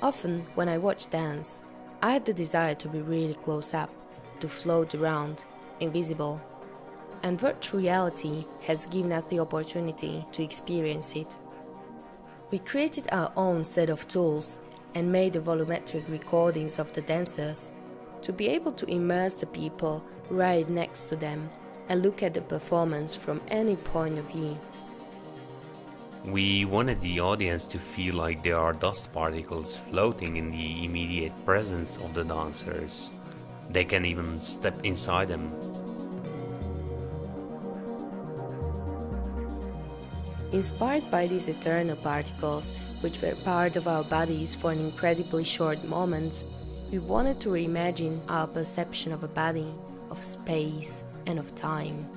Often, when I watch dance, I have the desire to be really close up, to float around, invisible. And virtual reality has given us the opportunity to experience it. We created our own set of tools and made the volumetric recordings of the dancers to be able to immerse the people right next to them and look at the performance from any point of view. We wanted the audience to feel like there are dust particles floating in the immediate presence of the dancers. They can even step inside them. Inspired by these eternal particles, which were part of our bodies for an incredibly short moment, we wanted to reimagine our perception of a body, of space, and of time.